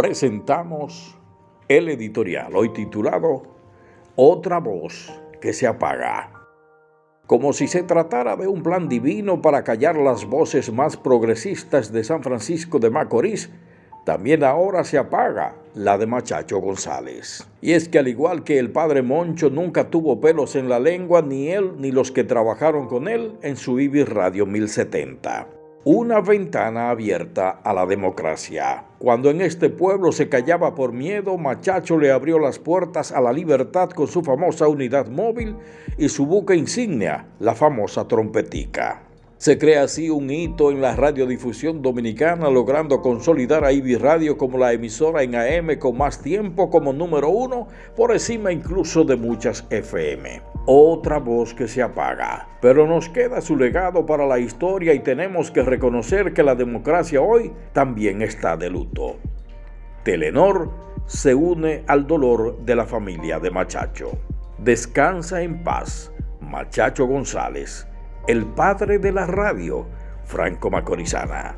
presentamos el editorial, hoy titulado Otra voz que se apaga. Como si se tratara de un plan divino para callar las voces más progresistas de San Francisco de Macorís, también ahora se apaga la de Machacho González. Y es que al igual que el padre Moncho nunca tuvo pelos en la lengua, ni él ni los que trabajaron con él en su Ibis Radio 1070 una ventana abierta a la democracia. Cuando en este pueblo se callaba por miedo, Machacho le abrió las puertas a la libertad con su famosa unidad móvil y su buque insignia, la famosa trompetica. Se crea así un hito en la radiodifusión dominicana, logrando consolidar a IBI Radio como la emisora en AM con más tiempo como número uno, por encima incluso de muchas FM. Otra voz que se apaga, pero nos queda su legado para la historia y tenemos que reconocer que la democracia hoy también está de luto. Telenor se une al dolor de la familia de Machacho. Descansa en paz, Machacho González el padre de la radio, Franco Macorizana.